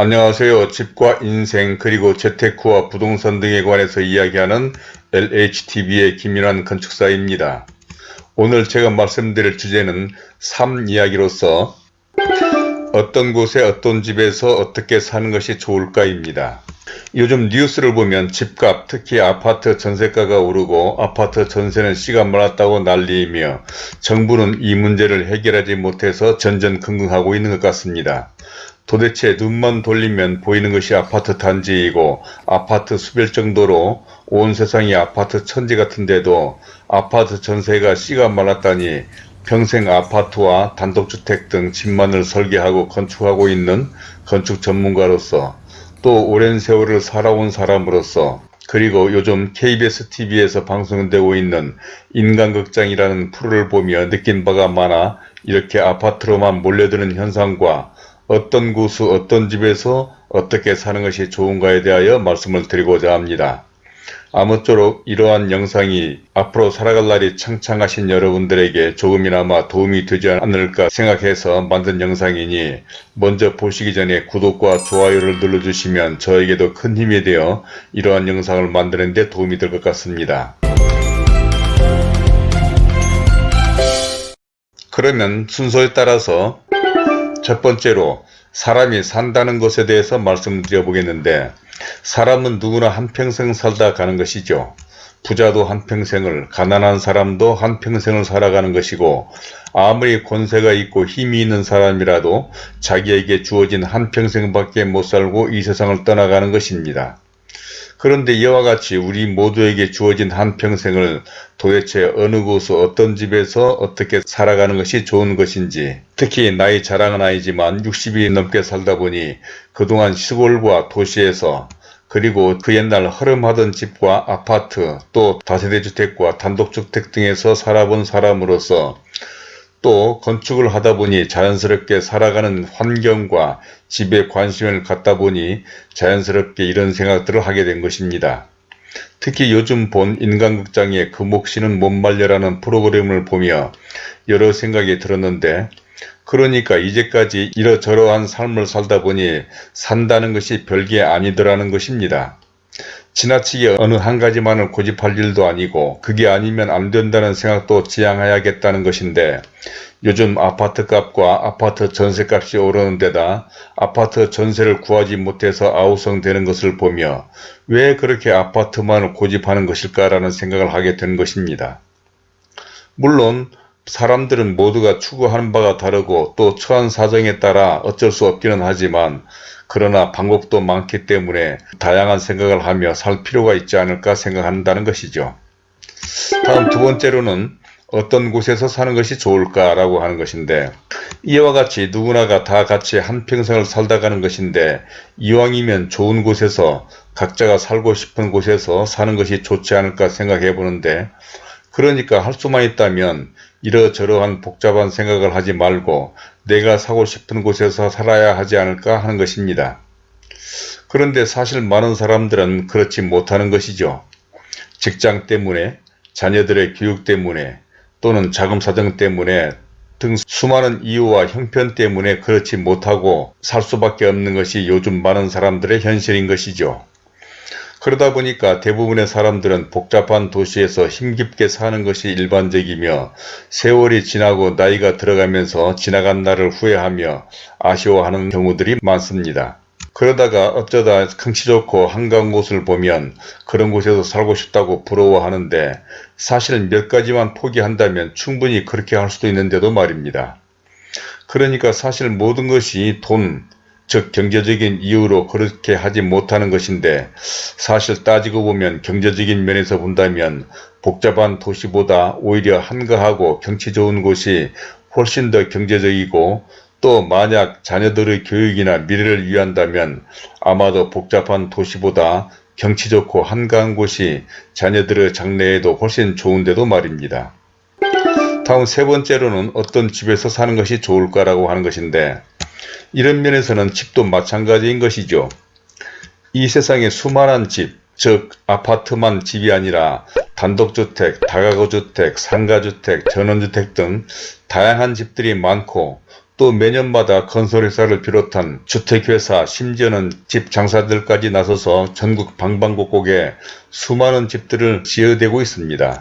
안녕하세요. 집과 인생 그리고 재테크와 부동산 등에 관해서 이야기하는 LHTV의 김윤환 건축사입니다. 오늘 제가 말씀드릴 주제는 삶 이야기로서 어떤 곳에 어떤 집에서 어떻게 사는 것이 좋을까입니다. 요즘 뉴스를 보면 집값 특히 아파트 전세가가 오르고 아파트 전세는 씨가 말랐다고 난리이며 정부는 이 문제를 해결하지 못해서 전전긍긍하고 있는 것 같습니다. 도대체 눈만 돌리면 보이는 것이 아파트 단지이고 아파트 수별 정도로 온 세상이 아파트 천지 같은데도 아파트 전세가 씨가 말랐다니 평생 아파트와 단독주택 등 집만을 설계하고 건축하고 있는 건축 전문가로서 또 오랜 세월을 살아온 사람으로서 그리고 요즘 KBS TV에서 방송되고 있는 인간극장이라는 프로를 보며 느낀 바가 많아 이렇게 아파트로만 몰려드는 현상과 어떤 구수 어떤 집에서 어떻게 사는 것이 좋은가에 대하여 말씀을 드리고자 합니다. 아무쪼록 이러한 영상이 앞으로 살아갈 날이 창창하신 여러분들에게 조금이나마 도움이 되지 않을까 생각해서 만든 영상이니 먼저 보시기 전에 구독과 좋아요를 눌러주시면 저에게도 큰 힘이 되어 이러한 영상을 만드는 데 도움이 될 것 같습니다. 그러면 순서에 따라서 첫 번째로 사람이 산다는 것에 대해서 말씀드려 보겠는데 사람은 누구나 한평생 살다 가는 것이죠. 부자도 한평생을 가난한 사람도 한평생을 살아가는 것이고 아무리 권세가 있고 힘이 있는 사람이라도 자기에게 주어진 한평생밖에 못 살고 이 세상을 떠나가는 것입니다. 그런데 이와 같이 우리 모두에게 주어진 한평생을 도대체 어느 곳 어떤 집에서 어떻게 살아가는 것이 좋은 것인지 특히 나이 자랑은 아니지만 60이 넘게 살다 보니 그동안 시골과 도시에서 그리고 그 옛날 허름하던 집과 아파트 또 다세대 주택과 단독주택 등에서 살아본 사람으로서 또 건축을 하다 보니 자연스럽게 살아가는 환경과 집에 관심을 갖다 보니 자연스럽게 이런 생각들을 하게 된 것입니다. 특히 요즘 본 인간극장의 금옥씨는 못 말려라는 프로그램을 보며 여러 생각이 들었는데 그러니까 이제까지 이러저러한 삶을 살다 보니 산다는 것이 별게 아니더라는 것입니다. 지나치게 어느 한 가지만을 고집할 일도 아니고 그게 아니면 안 된다는 생각도 지양해야겠다는 것인데 요즘 아파트값과 아파트 전세값이 오르는 데다 아파트 전세를 구하지 못해서 아우성되는 것을 보며 왜 그렇게 아파트만을 고집하는 것일까라는 생각을 하게 된 것입니다. 물론 사람들은 모두가 추구하는 바가 다르고 또 처한 사정에 따라 어쩔 수 없기는 하지만 그러나 방법도 많기 때문에 다양한 생각을 하며 살 필요가 있지 않을까 생각한다는 것이죠. 다음 두 번째로는 어떤 곳에서 사는 것이 좋을까라고 하는 것인데 이와 같이 누구나가 다 같이 한평생을 살다 가는 것인데 이왕이면 좋은 곳에서 각자가 살고 싶은 곳에서 사는 것이 좋지 않을까 생각해 보는데 그러니까 할 수만 있다면 이러저러한 복잡한 생각을 하지 말고 내가 사고 싶은 곳에서 살아야 하지 않을까 하는 것입니다. 그런데 사실 많은 사람들은 그렇지 못하는 것이죠. 직장 때문에 자녀들의 교육 때문에 또는 자금 사정 때문에 등 수많은 이유와 형편 때문에 그렇지 못하고 살 수밖에 없는 것이 요즘 많은 사람들의 현실인 것이죠. 그러다 보니까 대부분의 사람들은 복잡한 도시에서 힘겹게 사는 것이 일반적이며 세월이 지나고 나이가 들어가면서 지나간 날을 후회하며 아쉬워하는 경우들이 많습니다. 그러다가 어쩌다 경치 좋고 한가한 곳을 보면 그런 곳에서 살고 싶다고 부러워하는데 사실 몇 가지만 포기한다면 충분히 그렇게 할 수도 있는데도 말입니다. 그러니까 사실 모든 것이 돈, 즉 경제적인 이유로 그렇게 하지 못하는 것인데 사실 따지고 보면 경제적인 면에서 본다면 복잡한 도시보다 오히려 한가하고 경치 좋은 곳이 훨씬 더 경제적이고 또 만약 자녀들의 교육이나 미래를 위한다면 아마도 복잡한 도시보다 경치 좋고 한가한 곳이 자녀들의 장래에도 훨씬 좋은데도 말입니다. 다음 세 번째로는 어떤 집에서 사는 것이 좋을까라고 하는 것인데 이런 면에서는 집도 마찬가지인 것이죠. 이 세상에 수많은 집, 즉 아파트만 집이 아니라 단독주택, 다가구주택, 상가주택, 전원주택 등 다양한 집들이 많고 또 매년마다 건설회사를 비롯한 주택회사 심지어는 집 장사들까지 나서서 전국 방방곡곡에 수많은 집들을 지어대고 있습니다.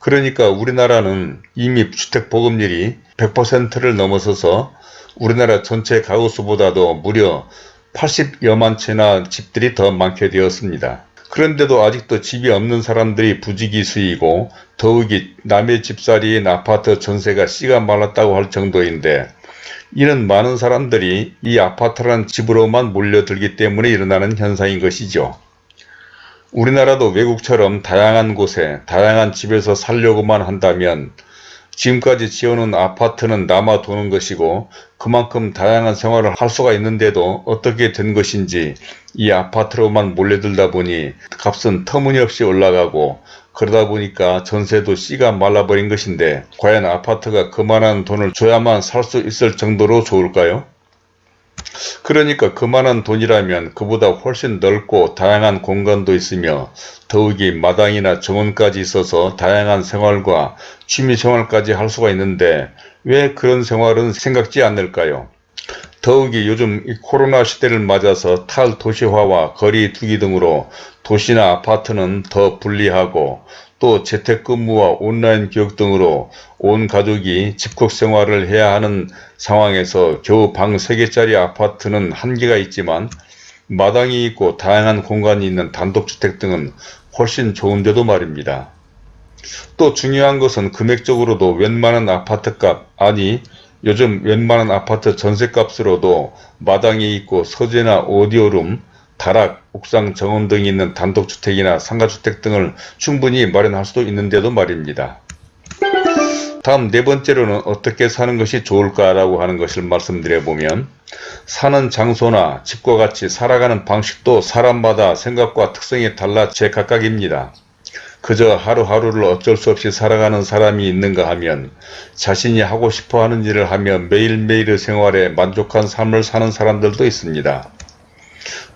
그러니까 우리나라는 이미 주택보급률이 100%를 넘어서서 우리나라 전체 가구수보다도 무려 80여만 채나 집들이 더 많게 되었습니다. 그런데도 아직도 집이 없는 사람들이 부지기수이고 더욱이 남의 집살이인 아파트 전세가 씨가 말랐다고 할 정도인데 이런 많은 사람들이 이 아파트라는 집으로만 몰려들기 때문에 일어나는 현상인 것이죠. 우리나라도 외국처럼 다양한 곳에 다양한 집에서 살려고만 한다면 지금까지 지어놓은 아파트는 남아 도는 것이고 그만큼 다양한 생활을 할 수가 있는데도 어떻게 된 것인지 이 아파트로만 몰려들다 보니 값은 터무니없이 올라가고 그러다 보니까 전세도 씨가 말라버린 것인데 과연 아파트가 그만한 돈을 줘야만 살 수 있을 정도로 좋을까요? 그러니까 그만한 돈이라면 그보다 훨씬 넓고 다양한 공간도 있으며 더욱이 마당이나 정원까지 있어서 다양한 생활과 취미생활까지 할 수가 있는데 왜 그런 생활은 생각지 않을까요? 더욱이 요즘 코로나 시대를 맞아서 탈도시화와 거리 두기 등으로 도시나 아파트는 더 불리하고 또 재택근무와 온라인 교육 등으로 온 가족이 집콕 생활을 해야 하는 상황에서 겨우 방 3개짜리 아파트는 한계가 있지만 마당이 있고 다양한 공간이 있는 단독주택 등은 훨씬 좋은데도 말입니다. 또 중요한 것은 금액적으로도 웬만한 아파트값 아니 요즘 웬만한 아파트 전세값으로도 마당이 있고 서재나 오디오룸 다락, 옥상 정원 등이 있는 단독주택이나 상가주택 등을 충분히 마련할 수도 있는데도 말입니다. 다음 네 번째로는 어떻게 사는 것이 좋을까라고 하는 것을 말씀드려보면 사는 장소나 집과 같이 살아가는 방식도 사람마다 생각과 특성이 달라 제각각입니다. 그저 하루하루를 어쩔 수 없이 살아가는 사람이 있는가 하면 자신이 하고 싶어 하는 일을 하며 매일매일의 생활에 만족한 삶을 사는 사람들도 있습니다.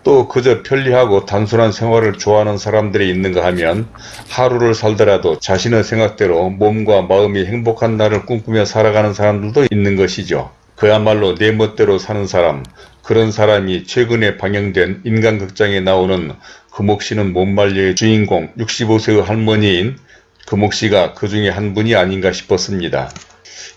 또 그저 편리하고 단순한 생활을 좋아하는 사람들이 있는가 하면 하루를 살더라도 자신의 생각대로 몸과 마음이 행복한 날을 꿈꾸며 살아가는 사람들도 있는 것이죠. 그야말로 내 멋대로 사는 사람, 그런 사람이 최근에 방영된 인간극장에 나오는 금옥씨는 못말려의 주인공 65세의 할머니인 금옥씨가 그 중에 한 분이 아닌가 싶었습니다.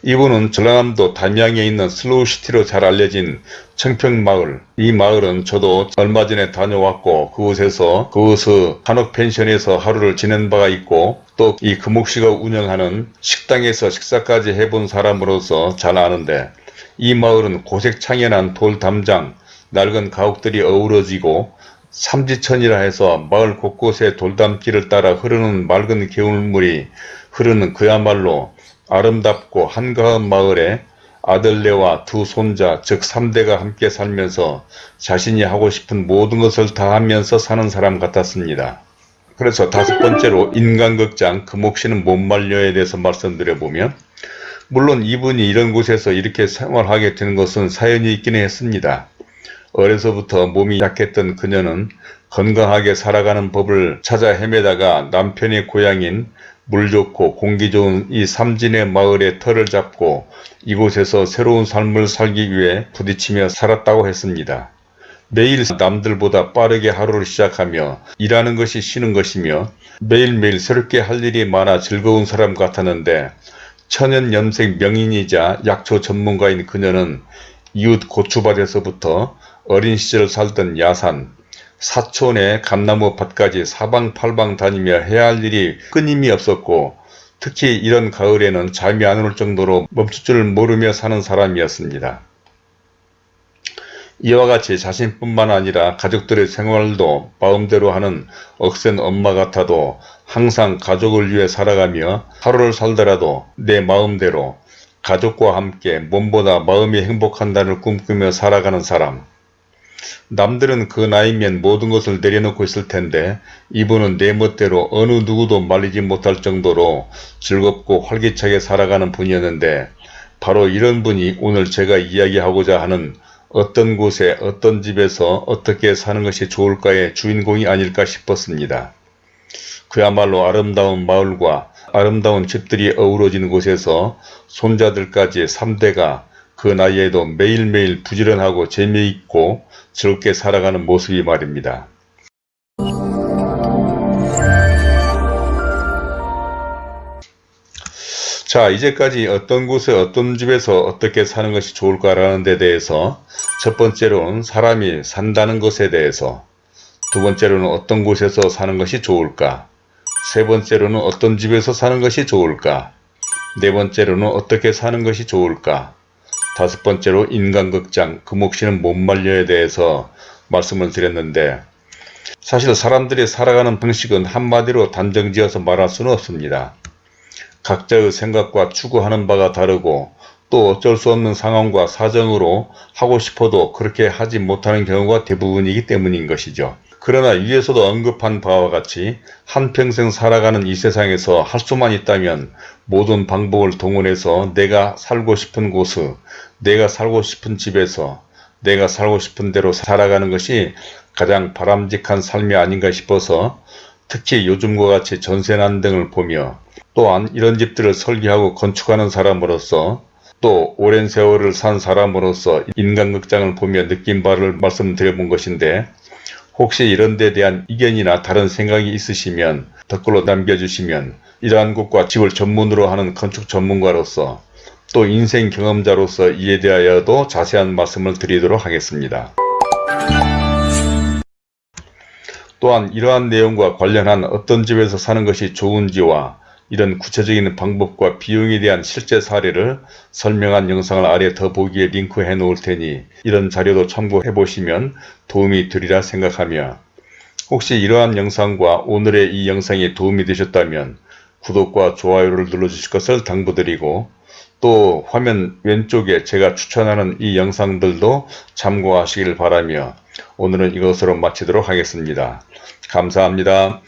이분은 전라남도 담양에 있는 슬로우시티로 잘 알려진 청평마을. 이 마을은 저도 얼마 전에 다녀왔고 그곳에서 그곳의 한옥펜션에서 하루를 지낸 바가 있고 또 이 금옥씨가 운영하는 식당에서 식사까지 해본 사람으로서 잘 아는데 이 마을은 고색창연한 돌담장 낡은 가옥들이 어우러지고 삼지천이라 해서 마을 곳곳에 돌담길을 따라 흐르는 맑은 개울물이 흐르는 그야말로 아름답고 한가한 마을에 아들네와 두 손자 즉 3대가 함께 살면서 자신이 하고 싶은 모든 것을 다 하면서 사는 사람 같았습니다. 그래서 다섯 번째로 인간극장 금옥씨는 못 말려에 대해서 말씀드려보면 물론 이분이 이런 곳에서 이렇게 생활하게 된 것은 사연이 있기는 했습니다. 어려서부터 몸이 약했던 그녀는 건강하게 살아가는 법을 찾아 헤매다가 남편의 고향인 물 좋고 공기 좋은 이 삼진의 마을에 터를 잡고 이곳에서 새로운 삶을 살기 위해 부딪히며 살았다고 했습니다. 매일 남들보다 빠르게 하루를 시작하며 일하는 것이 쉬는 것이며 매일매일 새롭게 할 일이 많아 즐거운 사람 같았는데 천연염색 명인이자 약초 전문가인 그녀는 이웃 고추밭에서부터 어린 시절 살던 야산, 사촌의 감나무 밭까지 사방팔방 다니며 해야 할 일이 끊임이 없었고 특히 이런 가을에는 잠이 안 올 정도로 멈출 줄 모르며 사는 사람이었습니다. 이와 같이 자신뿐만 아니라 가족들의 생활도 마음대로 하는 억센 엄마 같아도 항상 가족을 위해 살아가며 하루를 살더라도 내 마음대로 가족과 함께 몸보다 마음이 행복한 날을 꿈꾸며 살아가는 사람 남들은 그 나이면 모든 것을 내려놓고 있을 텐데 이분은 내 멋대로 어느 누구도 말리지 못할 정도로 즐겁고 활기차게 살아가는 분이었는데 바로 이런 분이 오늘 제가 이야기하고자 하는 어떤 곳에 어떤 집에서 어떻게 사는 것이 좋을까의 주인공이 아닐까 싶었습니다. 그야말로 아름다운 마을과 아름다운 집들이 어우러진 곳에서 손자들까지 3대가 그 나이에도 매일매일 부지런하고 재미있고 즐겁게 살아가는 모습이 말입니다. 자 이제까지 어떤 곳에 어떤 집에서 어떻게 사는 것이 좋을까라는 데 대해서 첫 번째로는 사람이 산다는 것에 대해서 두 번째로는 어떤 곳에서 사는 것이 좋을까 세 번째로는 어떤 집에서 사는 것이 좋을까 네 번째로는 어떻게 사는 것이 좋을까 다섯 번째로 인간극장 그 몫이는 못 말려에 대해서 말씀을 드렸는데 사실 사람들이 살아가는 방식은 한마디로 단정지어서 말할 수는 없습니다. 각자의 생각과 추구하는 바가 다르고 또 어쩔 수 없는 상황과 사정으로 하고 싶어도 그렇게 하지 못하는 경우가 대부분이기 때문인 것이죠. 그러나 위에서도 언급한 바와 같이 한평생 살아가는 이 세상에서 할 수만 있다면 모든 방법을 동원해서 내가 살고 싶은 곳을 내가 살고 싶은 집에서 내가 살고 싶은 대로 살아가는 것이 가장 바람직한 삶이 아닌가 싶어서 특히 요즘과 같이 전세난 등을 보며 또한 이런 집들을 설계하고 건축하는 사람으로서 또 오랜 세월을 산 사람으로서 인간극장을 보며 느낀 바를 말씀드려 본 것인데 혹시 이런 데 대한 이견이나 다른 생각이 있으시면 댓글로 남겨주시면 이러한 곳과 집을 전문으로 하는 건축 전문가로서 또 인생 경험자로서 이에 대하여도 자세한 말씀을 드리도록 하겠습니다. 또한 이러한 내용과 관련한 어떤 집에서 사는 것이 좋은지와 이런 구체적인 방법과 비용에 대한 실제 사례를 설명한 영상을 아래 더보기에 링크해 놓을 테니 이런 자료도 참고해 보시면 도움이 되리라 생각하며 혹시 이러한 영상과 오늘의 이 영상이 도움이 되셨다면 구독과 좋아요를 눌러주실 것을 당부드리고 또 화면 왼쪽에 제가 추천하는 이 영상들도 참고하시길 바라며 오늘은 이것으로 마치도록 하겠습니다. 감사합니다.